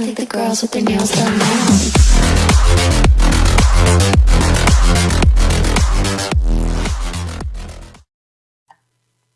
I think the girls with their nails done now.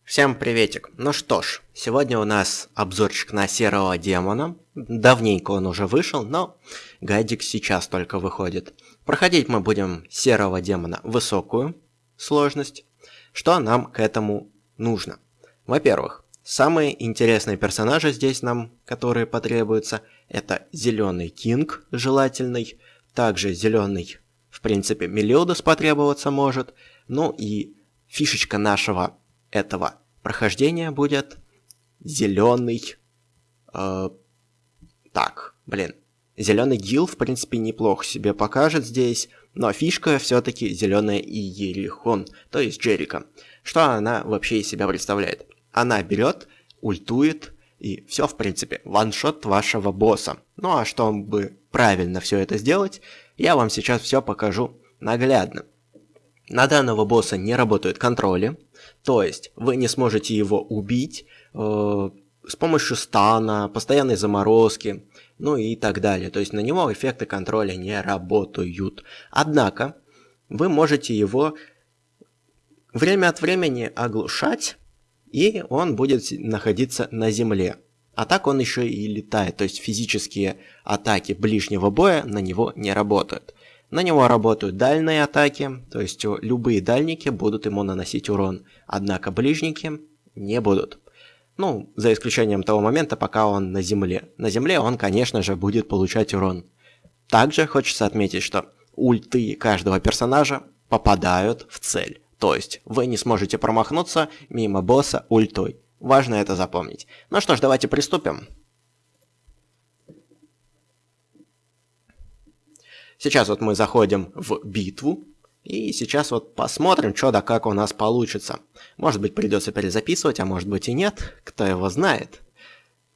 Всем приветик. Ну что ж, сегодня у нас обзорчик на серого демона. Давненько он уже вышел, но гайдик сейчас только выходит. Проходить мы будем серого демона высокую сложность. Что нам к этому нужно? Во-первых, самые интересные персонажи здесь нам, которые потребуются, это зеленый кинг желательный, также зеленый, в принципе, Мелиодос потребоваться может, ну и фишечка нашего этого прохождения будет зеленый. Э, так, блин. Зеленый гил, в принципе, неплохо себе покажет здесь, но фишка все-таки зеленая Иерихон, то есть Джерика. Что она вообще из себя представляет? Она берет, ультует, и все, в принципе, ваншот вашего босса. Ну а чтобы правильно все это сделать, я вам сейчас все покажу наглядно. На данного босса не работают контроли, то есть вы не сможете его убить э, с помощью стана, постоянной заморозки, ну и так далее. То есть на него эффекты контроля не работают. Однако вы можете его время от времени оглушать, и он будет находиться на земле. А так он еще и летает, то есть физические атаки ближнего боя на него не работают. На него работают дальние атаки, то есть любые дальники будут ему наносить урон, однако ближники не будут. Ну, за исключением того момента, пока он на земле. На земле он, конечно же, будет получать урон. Также хочется отметить, что ульты каждого персонажа попадают в цель. То есть вы не сможете промахнуться мимо босса ультой. Важно это запомнить. Ну что ж, давайте приступим. Сейчас вот мы заходим в битву. И сейчас вот посмотрим, что да как у нас получится. Может быть придется перезаписывать, а может быть и нет. Кто его знает.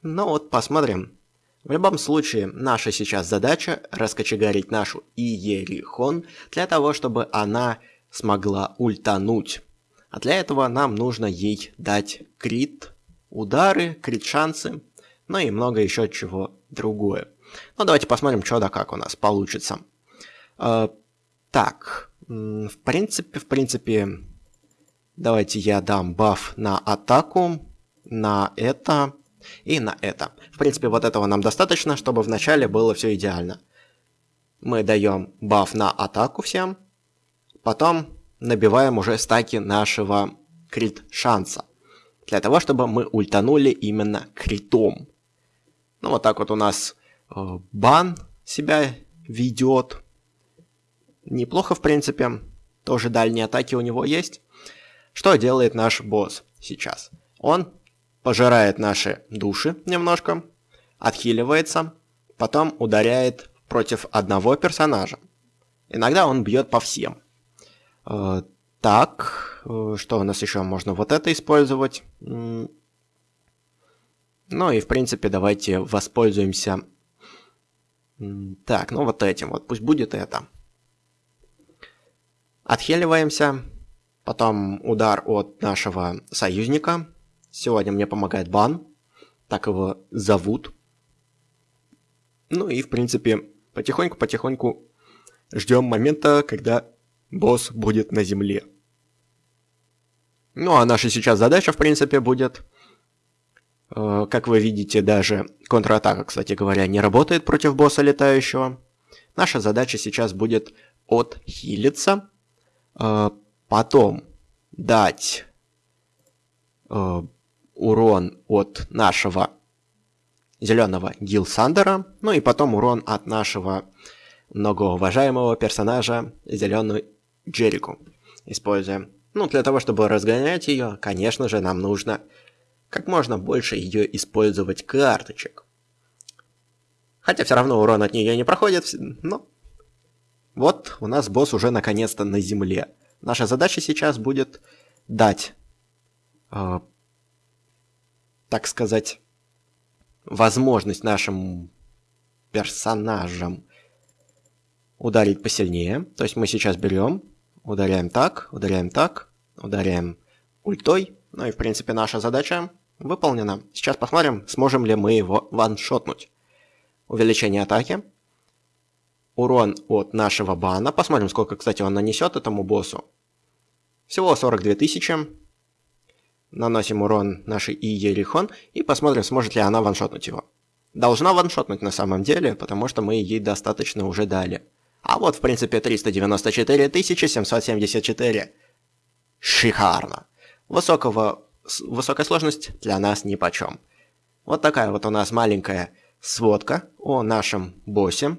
Ну вот посмотрим. В любом случае, наша сейчас задача раскочегарить нашу Иерихон для того, чтобы она смогла ультануть. А для этого нам нужно ей дать крит, удары, крит шансы, ну и много еще чего другое. Ну давайте посмотрим, что да как у нас получится. Э, так, в принципе, в принципе, давайте я дам баф на атаку, на это и на это. В принципе, вот этого нам достаточно, чтобы вначале было все идеально. Мы даем баф на атаку всем, потом набиваем уже стаки нашего крит шанса. Для того, чтобы мы ультанули именно критом. Ну вот так вот у нас э, бан себя ведет. Неплохо, в принципе. Тоже дальние атаки у него есть. Что делает наш босс сейчас? Он пожирает наши души немножко, отхиливается, потом ударяет против одного персонажа. Иногда он бьет по всем. Э, так, э, что у нас еще? Можно вот это использовать. Ну и в принципе давайте воспользуемся... Так, ну вот этим вот, пусть будет это. Отхиливаемся. Потом удар от нашего союзника. Сегодня мне помогает Бан. Так его зовут. Ну и, в принципе, потихоньку-потихоньку ждем момента, когда босс будет на земле. Ну а наша сейчас задача, в принципе, будет... Э, как вы видите, даже контратака, кстати говоря, не работает против босса летающего. Наша задача сейчас будет отхилиться Э, потом дать э, урон от нашего зеленого Гилсандера, ну и потом урон от нашего многоуважаемого персонажа зеленую Джерику. Используем. Ну, для того, чтобы разгонять ее, конечно же, нам нужно как можно больше ее использовать карточек. Хотя все равно урон от нее не проходит, но вот у нас босс уже наконец-то на земле. Наша задача сейчас будет дать, э, так сказать, возможность нашим персонажам ударить посильнее. То есть мы сейчас берем, ударяем так, ударяем так, ударяем ультой. Ну и в принципе наша задача выполнена. Сейчас посмотрим, сможем ли мы его ваншотнуть. увеличение атаки, урон от нашего бана. Посмотрим, сколько, кстати, он нанесет этому боссу. Всего 42 тысячи. Наносим урон нашей И Ерихон и посмотрим, сможет ли она ваншотнуть его. Должна ваншотнуть на самом деле, потому что мы ей достаточно уже дали. А вот, в принципе, 394 774. Шикарно. Высокого, высокая сложность для нас ни почем. Вот такая вот у нас маленькая сводка о нашем боссе.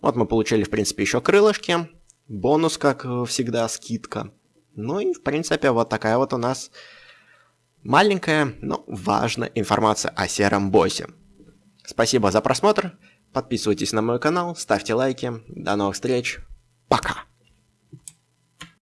Вот мы получили, в принципе, еще крылышки. Бонус, как всегда, скидка. Ну и, в принципе, вот такая вот у нас маленькая, но важная информация о сером боссе. Спасибо за просмотр. Подписывайтесь на мой канал, ставьте лайки. До новых встреч. Пока.